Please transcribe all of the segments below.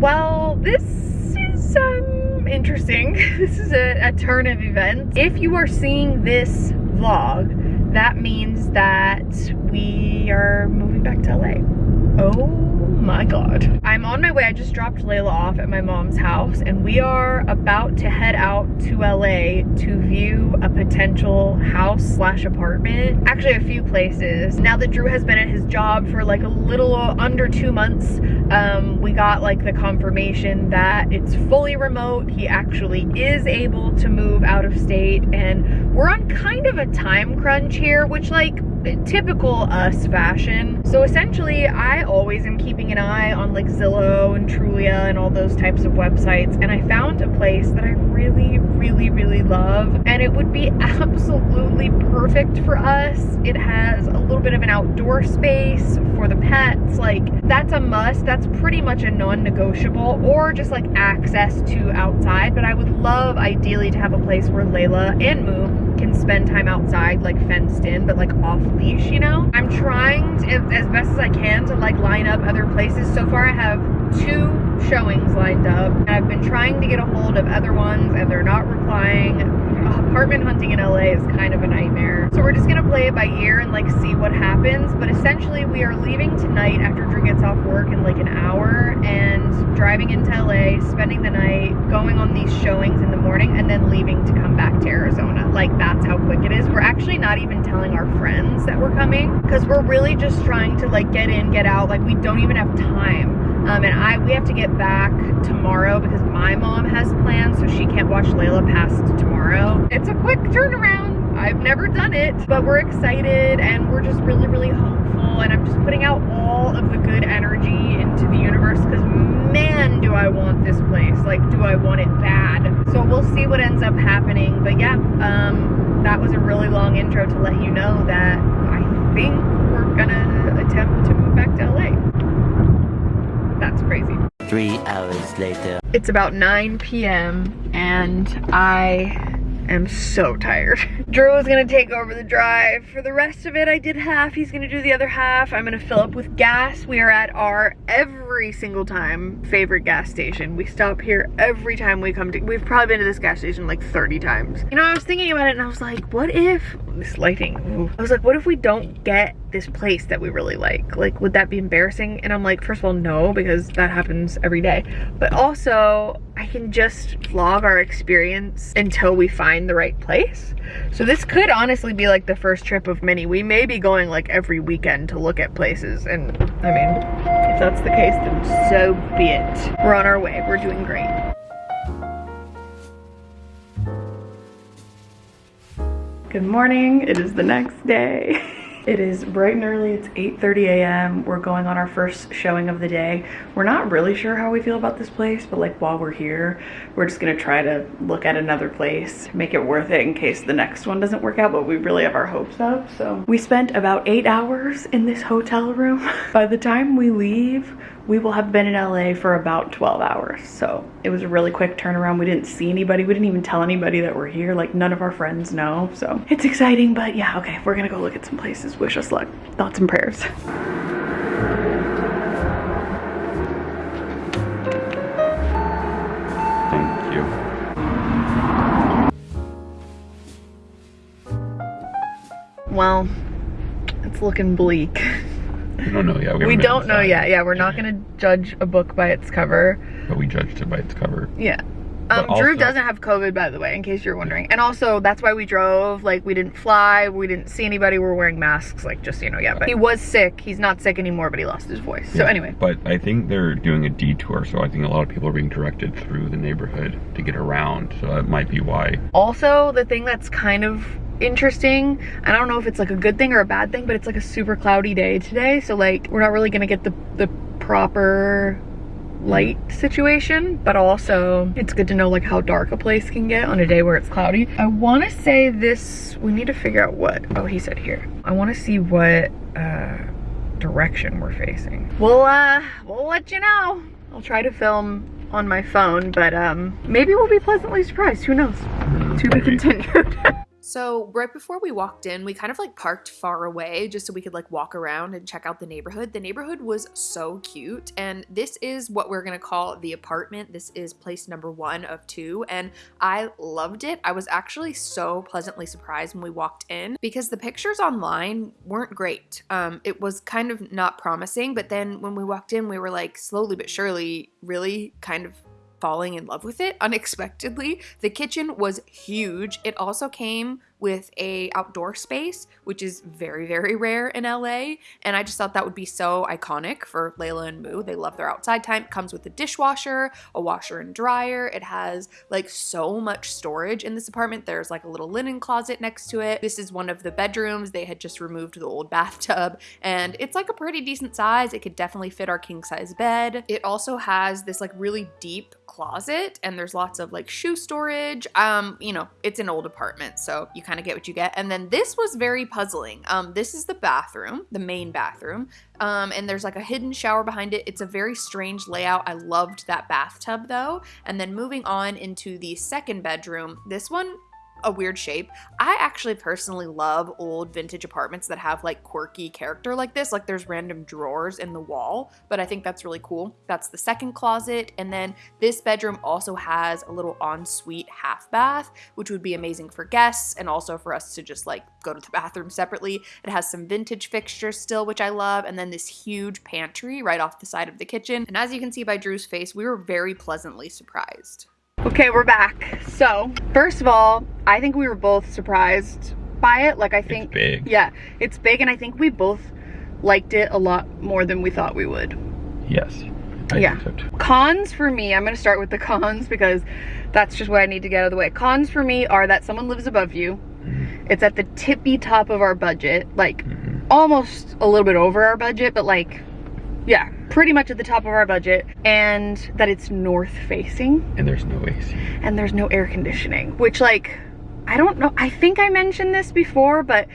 Well, this is um, interesting. This is a, a turn of events. If you are seeing this vlog, that means that we are moving back to LA. Oh my god. I'm on my way. I just dropped Layla off at my mom's house and we are about to head out to LA to view a potential house slash apartment. Actually a few places. Now that Drew has been at his job for like a little under two months, um, we got like the confirmation that it's fully remote. He actually is able to move out of state and we're on kind of a time crunch here, which like typical us fashion. So essentially, I always am keeping an eye on like Zillow and Trulia and all those types of websites. And I found a place that I really, really, really love. And it would be absolutely perfect for us. It has a little bit of an outdoor space for the pets. Like that's a must. That's pretty much a non-negotiable or just like access to outside. But I would love ideally to have a place where Layla and Moo can spend time outside like fenced in but like off leash you know? I'm trying to, as best as i can to like line up other places. So far i have two showings lined up. I've been trying to get a hold of other ones and they're not replying apartment hunting in la is kind of a nightmare so we're just gonna play it by ear and like see what happens but essentially we are leaving tonight after drew gets off work in like an hour and driving into la spending the night going on these showings in the morning and then leaving to come back to arizona like that's how quick it is. We're actually not even telling our friends that we're coming because we're really just trying to like get in, get out. Like we don't even have time. Um, and I we have to get back tomorrow because my mom has plans so she can't watch Layla past tomorrow. It's a quick turnaround. I've never done it, but we're excited and we're just really, really hopeful. And I'm just putting out all of the good energy into the universe because man, do I want this place. Like, do I want it bad? So we'll see what ends up happening. But yeah, um, that was a really long intro to let you know that I think we're gonna attempt to move back to LA. That's crazy. Three hours later. It's about 9 p.m. and I am so tired. Drew is gonna take over the drive. For the rest of it, I did half. He's gonna do the other half. I'm gonna fill up with gas. We are at our every single time favorite gas station. We stop here every time we come to, we've probably been to this gas station like 30 times. You know, I was thinking about it and I was like, what if, this lighting, ooh. I was like, what if we don't get this place that we really like? Like, would that be embarrassing? And I'm like, first of all, no, because that happens every day. But also, I can just vlog our experience until we find the right place. So this could honestly be like the first trip of many. We may be going like every weekend to look at places. And I mean, if that's the case, then so be it. We're on our way. We're doing great. Good morning. It is the next day. It is bright and early, it's 8.30 a.m. We're going on our first showing of the day. We're not really sure how we feel about this place, but like while we're here, we're just gonna try to look at another place, make it worth it in case the next one doesn't work out, but we really have our hopes up, so. We spent about eight hours in this hotel room. By the time we leave, we will have been in LA for about 12 hours. So it was a really quick turnaround. We didn't see anybody. We didn't even tell anybody that we're here. Like none of our friends know. So it's exciting, but yeah, okay, we're gonna go look at some places. Wish us luck. Thoughts and prayers. Thank you. Well, it's looking bleak. We don't know yet. We, haven't don't know yet. Yeah, we're not gonna judge a book by its cover. But we judged it by its cover. Yeah. Um, Drew doesn't have COVID, by the way, in case you're wondering. And also, that's why we drove. Like, we didn't fly. We didn't see anybody. We're wearing masks, like, just so you know. Yeah, but he was sick. He's not sick anymore, but he lost his voice. So anyway. But I think they're doing a detour, so I think a lot of people are being directed through the neighborhood to get around. So that might be why. Also, the thing that's kind of interesting, I don't know if it's like a good thing or a bad thing, but it's like a super cloudy day today. So like, we're not really gonna get the, the proper light situation, but also it's good to know like how dark a place can get on a day where it's cloudy. I wanna say this, we need to figure out what, oh, he said here. I wanna see what, uh, direction we're facing. We'll, uh, we'll let you know. I'll try to film on my phone, but um, maybe we'll be pleasantly surprised. Who knows? To be continued. So, right before we walked in, we kind of like parked far away just so we could like walk around and check out the neighborhood. The neighborhood was so cute, and this is what we're gonna call the apartment. This is place number one of two, and I loved it. I was actually so pleasantly surprised when we walked in because the pictures online weren't great. Um, it was kind of not promising, but then when we walked in, we were like slowly but surely really kind of falling in love with it unexpectedly. The kitchen was huge. It also came with a outdoor space, which is very, very rare in LA. And I just thought that would be so iconic for Layla and Moo. They love their outside time. It comes with a dishwasher, a washer and dryer. It has like so much storage in this apartment. There's like a little linen closet next to it. This is one of the bedrooms. They had just removed the old bathtub and it's like a pretty decent size. It could definitely fit our king size bed. It also has this like really deep closet and there's lots of like shoe storage. Um, you know, it's an old apartment, so you kind of get what you get. And then this was very puzzling. Um, this is the bathroom, the main bathroom. Um, and there's like a hidden shower behind it. It's a very strange layout. I loved that bathtub though. And then moving on into the second bedroom, this one a weird shape. I actually personally love old vintage apartments that have like quirky character like this. Like there's random drawers in the wall, but I think that's really cool. That's the second closet. And then this bedroom also has a little ensuite half bath, which would be amazing for guests and also for us to just like go to the bathroom separately. It has some vintage fixtures still, which I love. And then this huge pantry right off the side of the kitchen. And as you can see by Drew's face, we were very pleasantly surprised. Okay, we're back. So, first of all, I think we were both surprised by it. Like, I think. It's big. Yeah, it's big, and I think we both liked it a lot more than we thought we would. Yes. I Yeah. so. Cons for me, I'm gonna start with the cons because that's just what I need to get out of the way. Cons for me are that someone lives above you. Mhm. It's at the tippy top of our budget, like Mhm. almost a little bit over our budget, but like, yeah, pretty much at the top of our budget. And that it's north facing And there's no AC. and there's no air conditioning, which like, I don't know, I think I mentioned this before, but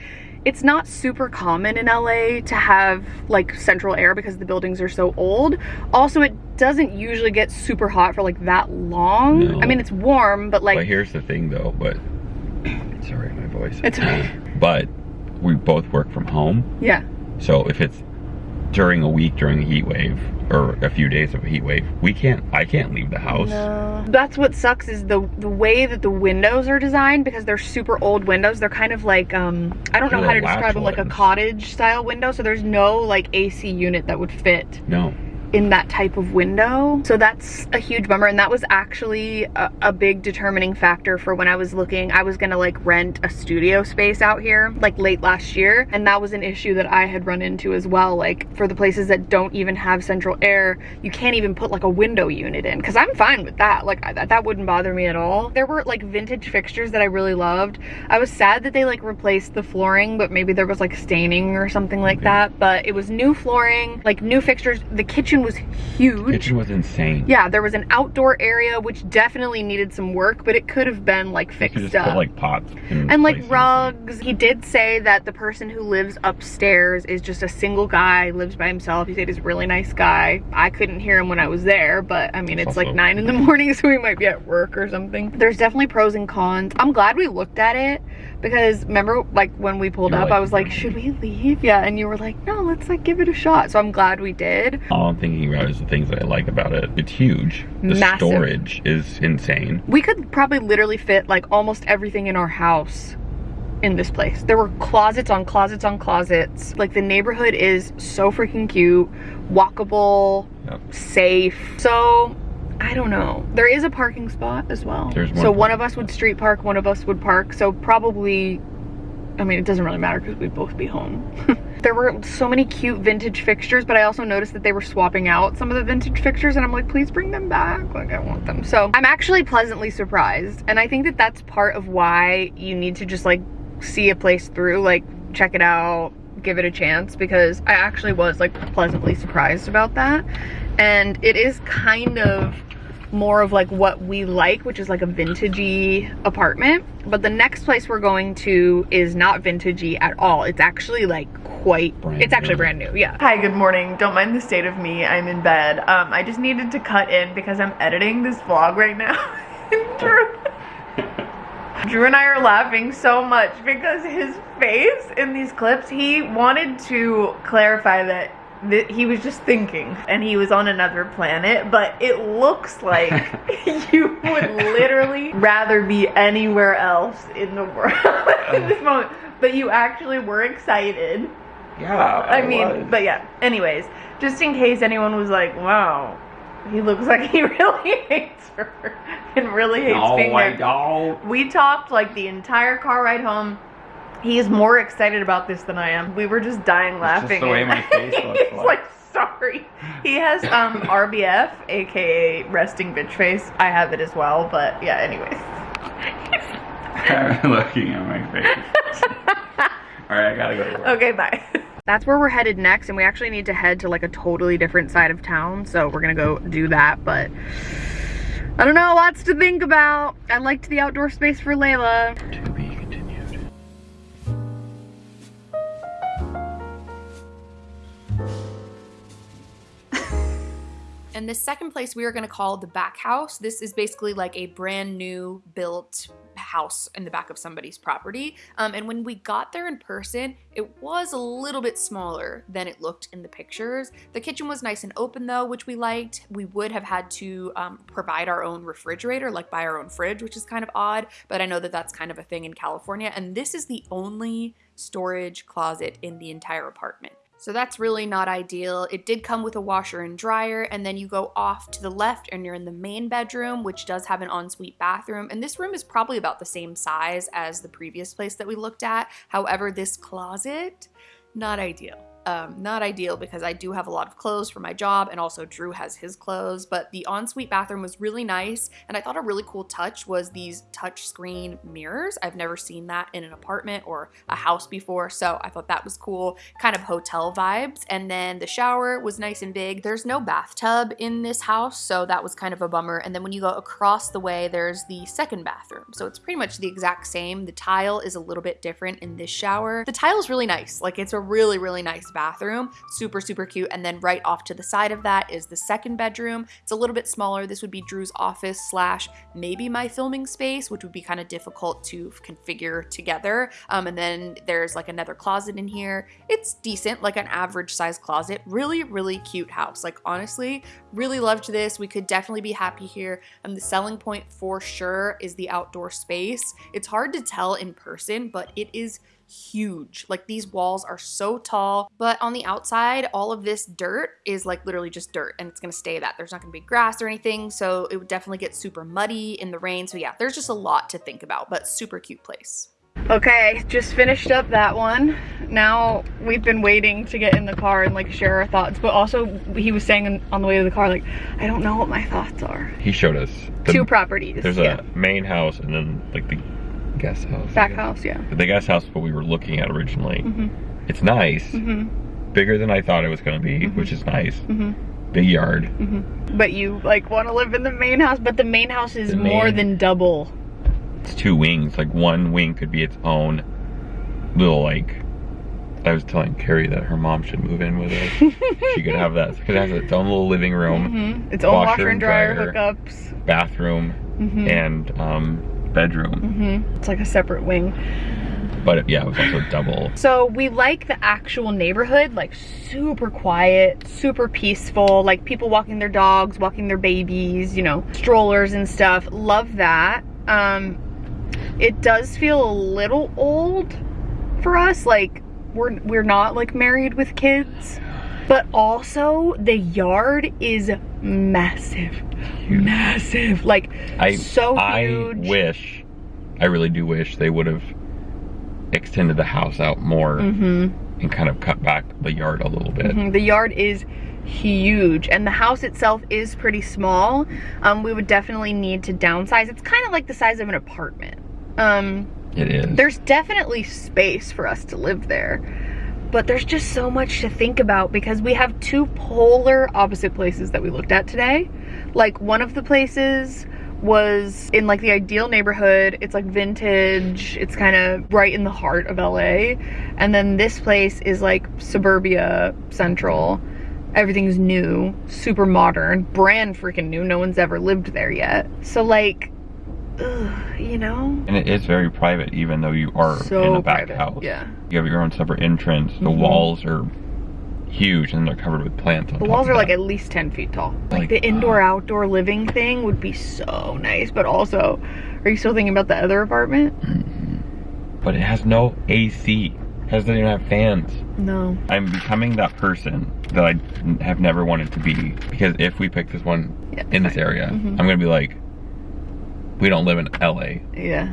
it's not super common in LA to have like central air because the buildings are so old. Also, it doesn't usually get super hot for like that long. No. I mean, it's warm, but like, but here's the thing though, but sorry my voice. It's okay. But we both work from home. yeah, So if it's during a week during a heat wave or a few days of a heat wave, we can't I can't leave the house. That's what sucks is the the way that the windows are designed because they're super old windows. They're kind of like um I don't know They're how to describe them like a cottage style window. So there's no like AC unit that would fit No. In that type of window. So that's a huge bummer. And that was actually a, a big determining factor for when I was looking. I was gonna like rent a studio space out here like late last year. And that was an issue that I had run into as well. Like for the places that don't even have central air, you can't even put like a window unit in. Cause I'm fine with that. Like I, that, that wouldn't bother me at all. There were like vintage fixtures that I really loved. I was sad that they like replaced the flooring, but maybe there was like staining or something like that. But it was new flooring, like new fixtures. The kitchen was huge. Kitchen was insane. Yeah, there was an outdoor area which definitely needed some work, but it could have been like fixed just up. put like pots and like rugs. He did say that the person who lives upstairs is just a single guy, lives by himself. He said he's a really nice guy. I couldn't hear him when I was there, but I mean, it's, It's like nine in the morning, so he might be at work or something. There's definitely pros and cons. I'm glad we looked at it because remember, like when we pulled up, like, I was like, should we leave? Yeah, and you were like, no, let's like give it a shot. So I'm glad we did. All I'm thinking about is the things that I like about it. It's huge. The Massive. storage is insane. We could probably literally fit like almost everything in our house in this place. There were closets on closets on closets. Like the neighborhood is so freaking cute, walkable, Yep. safe. So I don't know. There is a parking spot as well. There's one so one of us would street park, one of us would park. So probably, I mean, it doesn't really matter because we'd both be home. there were so many cute vintage fixtures, but I also noticed that they were swapping out some of the vintage fixtures and I'm like, please bring them back. Like I want them. So I'm actually pleasantly surprised. And I think that that's part of why you need to just like see a place through, like check it out, give it a chance because I actually was like pleasantly surprised about that. And it is kind of more of like what we like, which is like a vintagey apartment. But the next place we're going to is not vintagey at all. It's actually like quite, Brand it's actually new. brand new, yeah. Hi, good morning. Don't mind the state of me. I'm in bed. Um, I just needed to cut in because I'm editing this vlog right now. Drew Drew and I are laughing so much because his face in these clips, he wanted to clarify that th- he was just thinking and he was on another planet, but it looks like you would literally rather be anywhere else in the world in this moment. But you actually were excited. Yeah. I mean, but yeah. Anyways, just in case anyone was like, "Wow, he looks like he really hates her and really hates no, being I there." We talked like the entire car ride home. He is more excited about this than I am. We were just dying laughing. just the way my face looks He's like. like, sorry. He has um RBF, aka resting bitch face. I have it as well, but yeah. Anyways. I'm looking at my face. All right, I gotta go. Okay, bye. That's where we're headed next, and we actually need to head to like a totally different side of town, so we're gonna go do that, but I don't know, lots to think about. I liked the outdoor space for Layla. And the second place we are going to call the back house. This is basically like a brand new built house in the back of somebody's property. Um, and when we got there in person, it was a little bit smaller than it looked in the pictures. The kitchen was nice and open though, which we liked. We would have had to um, provide our own refrigerator, like buy our own fridge, which is kind of odd, but I know that that's kind of a thing in California. And this is the only storage closet in the entire apartment. So that's really not ideal. It did come with a washer and dryer, and then you go off to the left and you're in the main bedroom, which does have an ensuite bathroom. And this room is probably about the same size as the previous place that we looked at. However, this closet, not ideal. Um, not ideal because I do have a lot of clothes for my job and also Drew has his clothes, but the ensuite bathroom was really nice. And I thought a really cool touch was these touch screen mirrors. I've never seen that in an apartment or a house before, so I thought that was cool. Kind of hotel vibes. And then the shower was nice and big. There's no bathtub in this house, so that was kind of a bummer. And then when you go across the way, there's the second bathroom. So it's pretty much the exact same. The tile is a little bit different in this shower. The tile is really nice. Like it's a really, really nice bathroom. Super, super cute. And then right off to the side of that is the second bedroom. It's a little bit smaller. This would be Drew's office slash maybe my filming space, which would be kind of difficult to configure together. Um, and then there's like another closet in here. It's decent, like an average size closet. Really, really cute house. Like honestly, really loved this. We could definitely be happy here. And the selling point for sure is the outdoor space. It's hard to tell in person, but it is huge. Like these walls are so tall, but on the outside, all of this dirt is like literally just dirt and it's gonna stay that. There's not gonna be grass or anything, so it would definitely get super muddy in the rain. So yeah, there's just a lot to think about, but super cute place. Okay, just finished up that one. Now we've been waiting to get in the car and like share our thoughts, but also he was saying on the way to the car, like, I don't know what my thoughts are. He showed us. the- Two properties. There's yeah. a main house and then like the guest house. I Back house, yeah. The guest house is what we were looking at originally. Mhm. It's nice. Mhm. Bigger than I thought it was going to be, Mhm. which is nice. Mhm. Big yard. Mhm. But you like want to live in the main house, but the main house is The more than double. It's two wings. Like one wing could be its own little like. I was telling Carrie that her mom should move in with us. she could have that. It has its own little living room, Mhm. Its own washer washer and and dryer, dryer. hookups. bathroom, and um, bedroom. Mhm. It's like a separate wing. But yeah, it was also double. So we like the actual neighborhood, like super quiet, super peaceful, like people walking their dogs, walking their babies, you know, strollers and stuff. Love that. Um, it does feel a little old for us, like we're we're not like married with kids, but also the yard is massive, massive, like I so I wish, I really do wish they would have extended the house out more Mm-hmm. and kind of cut back the yard a little bit. Mhm, The yard is huge and the house itself is pretty small. Um, we would definitely need to downsize. It's kind of like the size of an apartment. Um, It is. there's definitely space for us to live there. But there's just so much to think about because we have two polar opposite places that we looked at today. Like one of the places was in like the ideal neighborhood. It's like vintage. It's kind of right in the heart of LA. And then this place is like suburbia central. Everything's new, super modern, brand freaking new. No one's ever lived there yet. So like ugh, you know? And it is very private, even though you are So in a back private, house. yeah. You have your own separate entrance. The Mhm. walls are huge and they're covered with plants. On The walls are like at least 10 feet tall. Like, Like, the indoor uh, outdoor living thing would be so nice, but also, are you still thinking about the other apartment? But it has no AC. It doesn't even have fans. No. I'm becoming that person that i have never wanted to be because if we pick this one Yeah, in this fine. area, Mhm. I'm gonna be like, we don't live in LA, Yeah.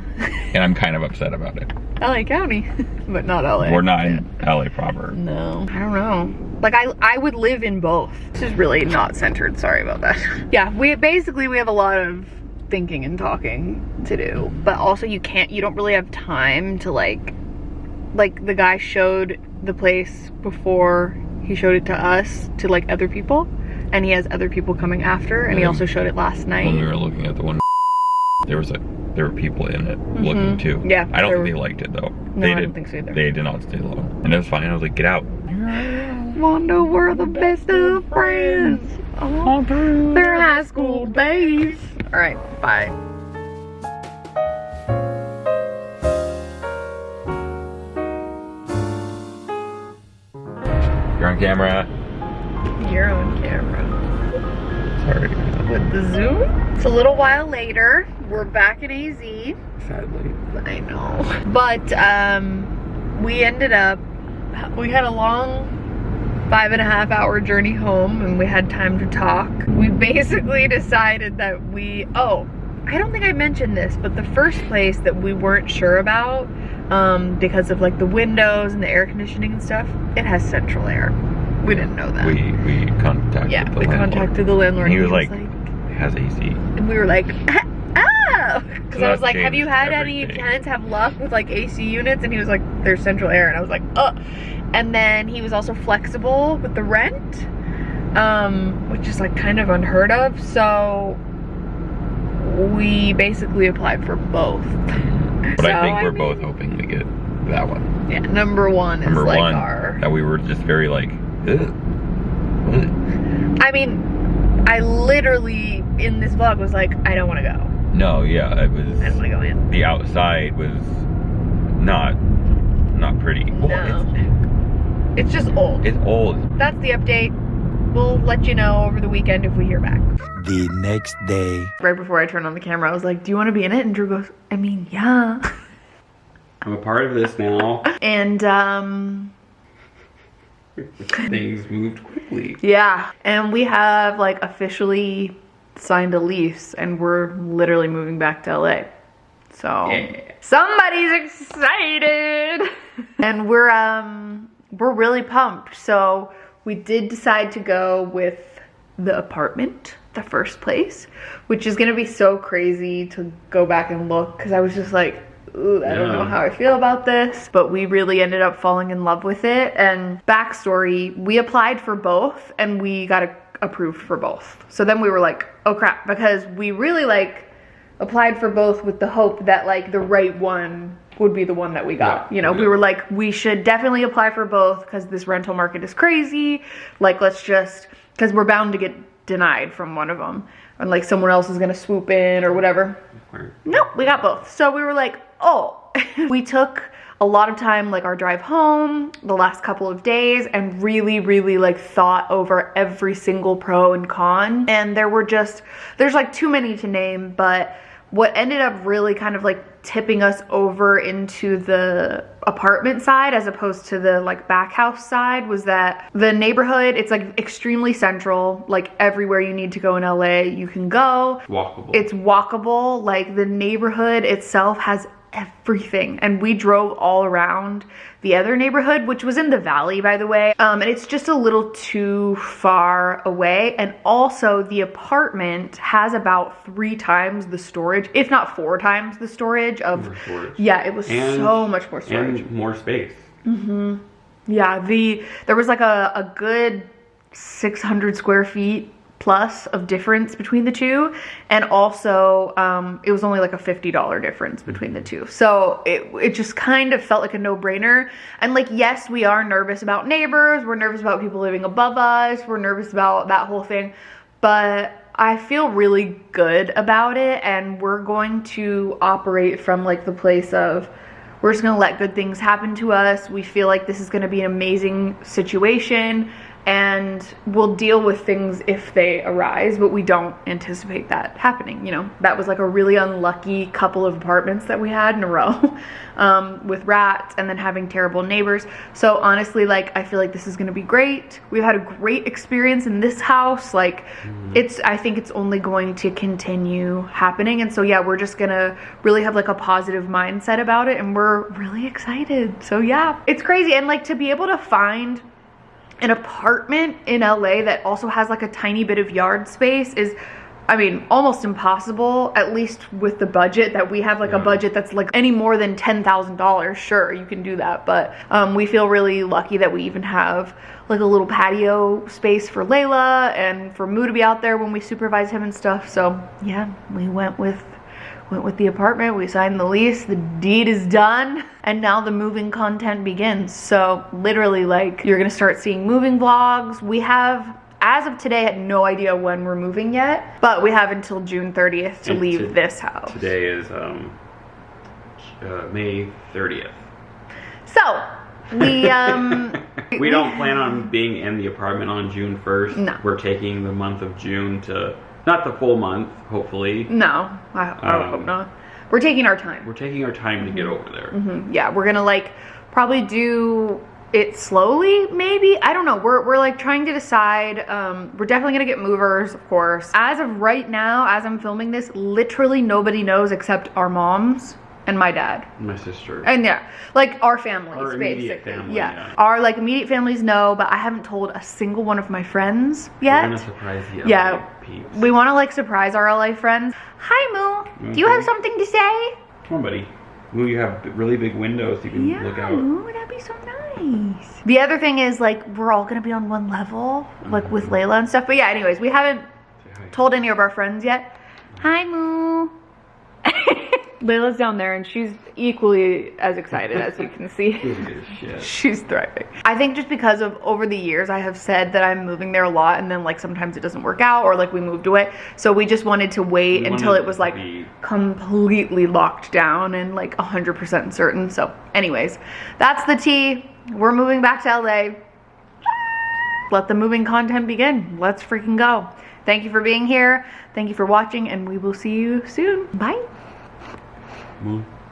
and I'm kind of upset about it. LA County, but not LA. We're not in LA proper. No, I don't know. Like I, I would live in both. This is really not centered. Sorry about that. Yeah, we basically we have a lot of thinking and talking to do, but also you can't. You don't really have time to like, like the guy showed the place before he showed it to us to like other people, and he has other people coming after, and he also showed it last night. When we were looking at the one, there was a there were people in it looking Mhm. too. Yeah, I don't there think they liked it though. No, they I did. don't think so either. They did not stay long, and it was fine. I was like, get out. Wanda, we're the best of friends. Oh, their high school days. All right, bye. You're on camera. You're on camera. Sorry. With the Zoom? It's a little while later. We're back at AZ. Sadly. I know. But um, we ended up, we had a long five and a half hour journey home and we had time to talk. We basically decided that we, oh, I don't think I mentioned this, but the first place that we weren't sure about um, because of like the windows and the air conditioning and stuff, it has central air. We didn't know that. We we contacted yeah, we landlord. contacted the landlord. And he and was like, it has AC. and we were like, because I was like, have you had any everything. tenants have luck with like AC units? And he was like, there's central air, and I was like, oh. And then he was also flexible with the rent, um, which is like kind of unheard of. So we basically applied for both. But So, I think we're mean- both hoping to get that one. Yeah, number one is Number like one, our. that we were just very like. Ugh. I mean, I literally in this vlog was like, I don't want to go. No, yeah, it I don't want was. to go in. The outside was not not pretty. Well, No. It's just old. It's, it's old. that's the update. We'll let you know over the weekend if we hear back. The next day. Right before I turned on the camera, I was like, Do you want to be in it? And Drew goes, I mean, yeah. I'm a part of this now. And um Things moved quickly. yeah. And we have like officially signed a lease and we're literally moving back to LA. So Yeah. somebody's excited. and we're um we're really pumped. So we did decide to go with the apartment, the first place, which is gonna be so crazy to go back and look because I was just like, Ooh, I don't know how I feel about this, but we really ended up falling in love with it. And backstory, we applied for both and we got a- approved for both. So then we were like, oh crap, because we really like applied for both with the hope that like the right one would be the one that we got. Yeah, You know, we were like, we should definitely apply for both because this rental market is crazy. Like, let's just, because we're bound to get denied from one of them. And like someone else is gonna swoop in or whatever. Nope, we got both. So we were like, oh. we took a lot of time, like our drive home, the last couple of days, and really, really like thought over every single pro and con. And there were just, there's like too many to name, but what ended up really kind of like tipping us over into the apartment side as opposed to the like back house side was that the neighborhood it's like extremely central like everywhere you need to go in LA you can go Walkable. it's walkable like the neighborhood itself has everything and we drove all around the other neighborhood which was in the valley by the way um, and it's just a little too far away and also the apartment has about three times the storage if not four times the storage of storage. yeah it was And- so much more storage and more space. Mhm. yeah, the there was like a, a good 600 square feet plus of difference between the two, and also um, it was only like a $50 difference between the two. So it it just kind of felt like a no brainer. And like, yes, we are nervous about neighbors. We're nervous about people living above us. We're nervous about that whole thing, but I feel really good about it and we're going to operate from like the place of we're just to let good things happen to us. We feel like this is to be an amazing situation and we'll deal with things if they arise, but we don't anticipate that happening. You know, that was like a really unlucky couple of apartments that we had in a row um, with rats and then having terrible neighbors. So honestly, like, I feel like this is gonna be great. We've had a great experience in this house. Like, it's, I think it's only going to continue happening. And so, yeah, we're just gonna really have like a positive mindset about it and we're really excited. So, yeah, it's crazy. And like to be able to find an apartment in LA that also has like a tiny bit of yard space is I mean, almost impossible, at least with the budget that we have, like a budget that's like any more than $10,000. Sure, you can do that. But um, we feel really lucky that we even have like a little patio space for Layla and for Moo to be out there when we supervise him and stuff. So yeah, we went with went with the apartment, we signed the lease, the deed is done, and now the moving content begins. So literally like you're gonna start seeing moving vlogs. We have as of today had no idea when we're moving yet, but we have until June 30th to And leave to- this house. Today is um, uh, May 30th. So we um we don't plan on being in the apartment on June 1st. No. We're taking the month of June to, not the full month, hopefully. no, I, I Um, hope not. We're taking our time. We're taking our time to get over there. Mhm, Yeah, we're gonna like probably do it slowly, maybe. I don't know. We're, we're like trying to decide. Um, we're definitely gonna get movers, of course. As of right now, as I'm filming this, literally nobody knows except our moms and my dad. My sister. And yeah, like our families, Our immediate basically. family, yeah. yeah. our like immediate families know, but I haven't told a single one of my friends yet. We're gonna surprise the Yeah. Peeps. We want to like surprise our LA friends. Hi, Moo. Do you have something to say? Come on, buddy. Ooh, you have really big windows you can Yeah, look out. Moo, that'd be so nice. The other thing is like we're all gonna be on one level, like with Mm-hmm. Layla and stuff. But yeah, anyways, we haven't told any of our friends yet. Hi, Moo. Layla's down there and she's equally as excited as you can see. She's good as shit. She's thriving. I think just because of over the years, I have said that I'm moving there a lot, and then like sometimes it doesn't work out, or like we moved away. So we just wanted to wait We until it was like be- completely locked down and like 100% certain. So, anyways, that's the tea. We're moving back to LA. Let the moving content begin. Let's freaking go. Thank you for being here. Thank you for watching, and we will see you soon. Bye. Moon.